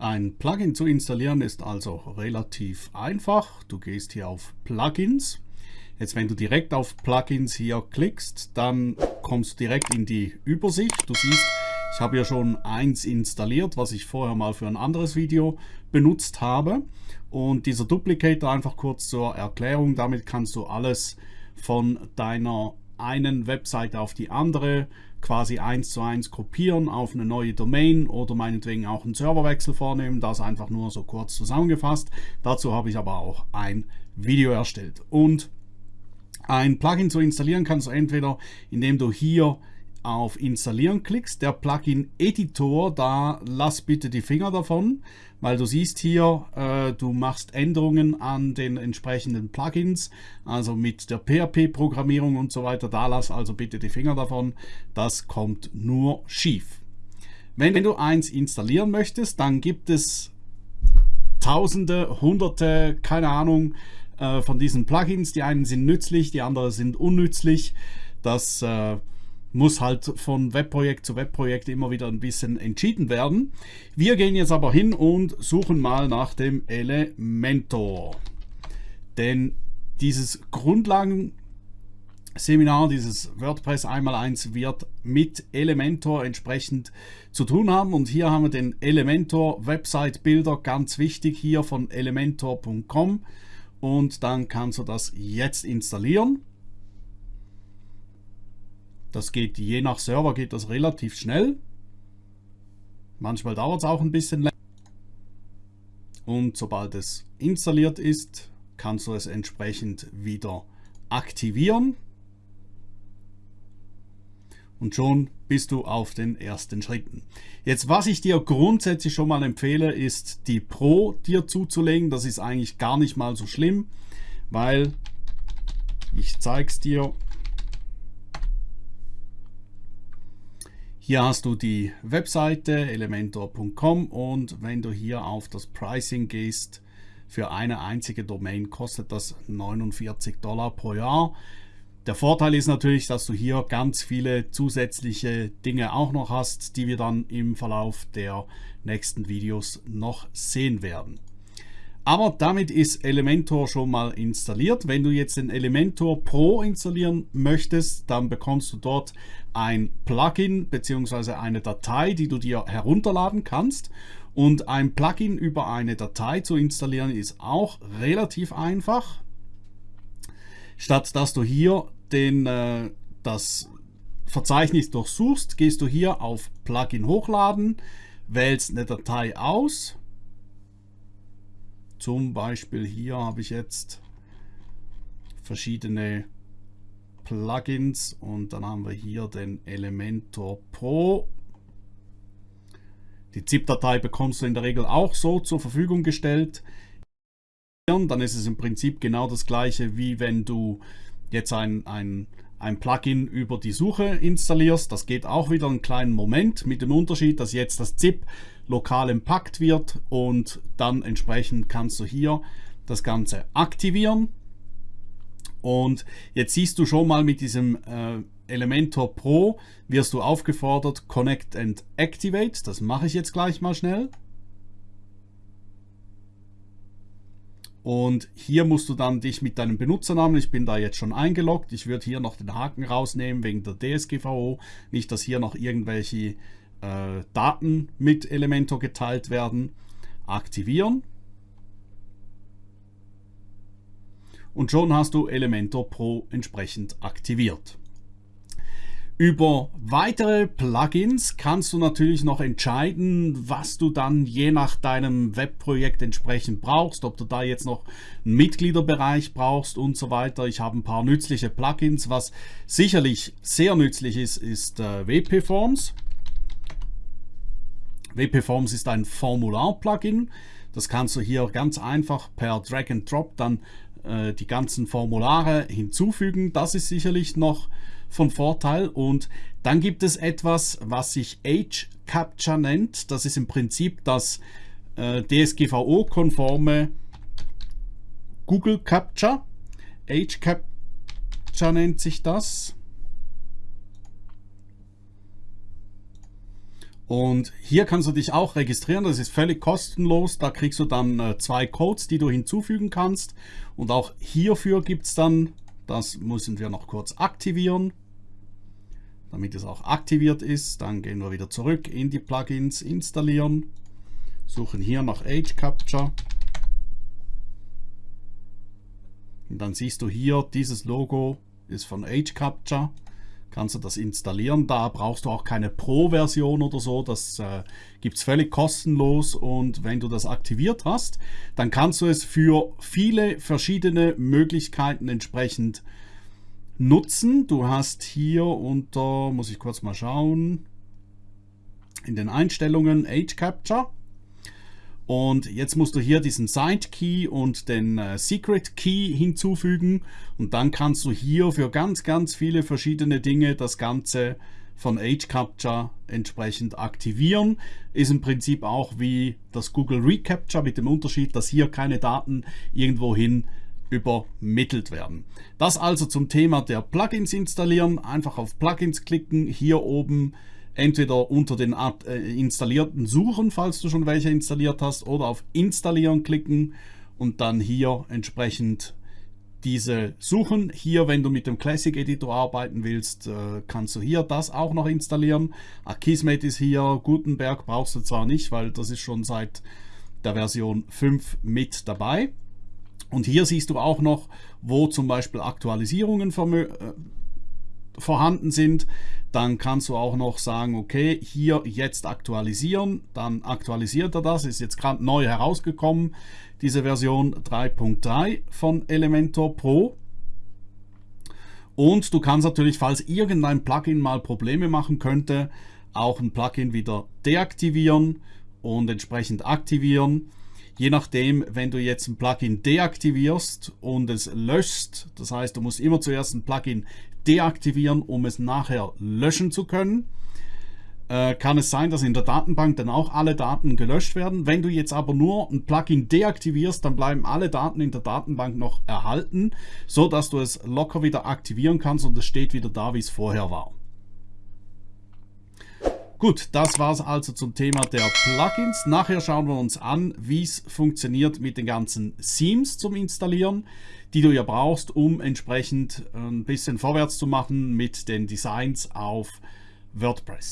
Ein Plugin zu installieren ist also relativ einfach. Du gehst hier auf Plugins. Jetzt wenn du direkt auf Plugins hier klickst, dann kommst du direkt in die Übersicht. Du siehst, ich habe ja schon eins installiert, was ich vorher mal für ein anderes Video benutzt habe. Und dieser Duplicator einfach kurz zur Erklärung, damit kannst du alles von deiner einen Webseite auf die andere quasi eins zu eins kopieren auf eine neue Domain oder meinetwegen auch einen Serverwechsel vornehmen. Das einfach nur so kurz zusammengefasst. Dazu habe ich aber auch ein Video erstellt. Und ein Plugin zu installieren kannst du entweder, indem du hier auf Installieren klickst, der Plugin Editor, da lass bitte die Finger davon, weil du siehst hier, äh, du machst Änderungen an den entsprechenden Plugins, also mit der PHP-Programmierung und so weiter, da lass also bitte die Finger davon, das kommt nur schief. Wenn, du eins installieren möchtest, dann gibt es Tausende, Hunderte, keine Ahnung, äh, von diesen Plugins. Die einen sind nützlich, die anderen sind unnützlich. Das äh, muss halt von Webprojekt zu Webprojekt immer wieder ein bisschen entschieden werden. Wir gehen jetzt aber hin und suchen mal nach dem Elementor. Denn dieses Grundlagenseminar, dieses WordPress 1x1 wird mit Elementor entsprechend zu tun haben. Und hier haben wir den Elementor Website Builder, ganz wichtig hier von elementor.com. Und dann kannst du das jetzt installieren. Das geht je nach Server geht das relativ schnell. Manchmal dauert es auch ein bisschen länger. Und sobald es installiert ist, kannst du es entsprechend wieder aktivieren. Und schon bist du auf den ersten Schritten. Jetzt, was ich dir grundsätzlich schon mal empfehle, ist die Pro dir zuzulegen. Das ist eigentlich gar nicht mal so schlimm, weil ich zeige es dir Hier hast du die Webseite elementor.com und wenn du hier auf das Pricing gehst, für eine einzige Domain kostet das 49 Dollar pro Jahr. Der Vorteil ist natürlich, dass du hier ganz viele zusätzliche Dinge auch noch hast, die wir dann im Verlauf der nächsten Videos noch sehen werden. Aber damit ist Elementor schon mal installiert. Wenn du jetzt den Elementor Pro installieren möchtest, dann bekommst du dort ein Plugin bzw. eine Datei, die du dir herunterladen kannst. Und ein Plugin über eine Datei zu installieren ist auch relativ einfach. Statt dass du hier den, äh, das Verzeichnis durchsuchst, gehst du hier auf Plugin hochladen, wählst eine Datei aus zum Beispiel hier habe ich jetzt verschiedene Plugins und dann haben wir hier den Elementor Pro. Die ZIP-Datei bekommst du in der Regel auch so zur Verfügung gestellt. Dann ist es im Prinzip genau das gleiche, wie wenn du jetzt ein, ein, ein Plugin über die Suche installierst. Das geht auch wieder einen kleinen Moment mit dem Unterschied, dass jetzt das ZIP lokal empackt wird und dann entsprechend kannst du hier das Ganze aktivieren. Und jetzt siehst du schon mal mit diesem äh, Elementor Pro wirst du aufgefordert Connect and Activate. Das mache ich jetzt gleich mal schnell. Und hier musst du dann dich mit deinem Benutzernamen, ich bin da jetzt schon eingeloggt, ich würde hier noch den Haken rausnehmen wegen der DSGVO, nicht dass hier noch irgendwelche äh, Daten mit Elementor geteilt werden, aktivieren. Und schon hast du Elementor Pro entsprechend aktiviert. Über weitere Plugins kannst du natürlich noch entscheiden, was du dann je nach deinem Webprojekt entsprechend brauchst, ob du da jetzt noch einen Mitgliederbereich brauchst und so weiter. Ich habe ein paar nützliche Plugins. Was sicherlich sehr nützlich ist, ist äh, WP Forms. WP Forms ist ein Formular-Plugin. Das kannst du hier ganz einfach per Drag and Drop dann äh, die ganzen Formulare hinzufügen. Das ist sicherlich noch von Vorteil. Und dann gibt es etwas, was sich Age Capture nennt. Das ist im Prinzip das äh, DSGVO-konforme Google Capture. Age Capture nennt sich das. Und hier kannst du dich auch registrieren, das ist völlig kostenlos. Da kriegst du dann äh, zwei Codes, die du hinzufügen kannst. Und auch hierfür gibt es dann, das müssen wir noch kurz aktivieren, damit es auch aktiviert ist. Dann gehen wir wieder zurück in die Plugins, installieren, suchen hier nach Age Capture. Und dann siehst du hier, dieses Logo ist von Age Capture kannst du das installieren. Da brauchst du auch keine Pro-Version oder so. Das äh, gibt es völlig kostenlos und wenn du das aktiviert hast, dann kannst du es für viele verschiedene Möglichkeiten entsprechend nutzen. Du hast hier unter, muss ich kurz mal schauen, in den Einstellungen Age Capture und jetzt musst du hier diesen Side Key und den äh, Secret Key hinzufügen und dann kannst du hier für ganz, ganz viele verschiedene Dinge das Ganze von Age Capture entsprechend aktivieren. Ist im Prinzip auch wie das Google Recapture mit dem Unterschied, dass hier keine Daten irgendwohin übermittelt werden. Das also zum Thema der Plugins installieren. Einfach auf Plugins klicken, hier oben entweder unter den äh, installierten suchen, falls du schon welche installiert hast, oder auf Installieren klicken und dann hier entsprechend diese suchen. Hier, wenn du mit dem Classic Editor arbeiten willst, äh, kannst du hier das auch noch installieren. Akismet ist hier, Gutenberg brauchst du zwar nicht, weil das ist schon seit der Version 5 mit dabei. Und hier siehst du auch noch, wo zum Beispiel Aktualisierungen äh, vorhanden sind, dann kannst du auch noch sagen, okay, hier jetzt aktualisieren, dann aktualisiert er das, ist jetzt gerade neu herausgekommen, diese Version 3.3 von Elementor Pro. Und du kannst natürlich, falls irgendein Plugin mal Probleme machen könnte, auch ein Plugin wieder deaktivieren und entsprechend aktivieren. Je nachdem, wenn du jetzt ein Plugin deaktivierst und es löscht, das heißt, du musst immer zuerst ein Plugin deaktivieren, um es nachher löschen zu können. Äh, kann es sein, dass in der Datenbank dann auch alle Daten gelöscht werden. Wenn du jetzt aber nur ein Plugin deaktivierst, dann bleiben alle Daten in der Datenbank noch erhalten, so dass du es locker wieder aktivieren kannst und es steht wieder da, wie es vorher war. Gut, das war es also zum Thema der Plugins. Nachher schauen wir uns an, wie es funktioniert mit den ganzen Themes zum Installieren, die du ja brauchst, um entsprechend ein bisschen vorwärts zu machen mit den Designs auf WordPress.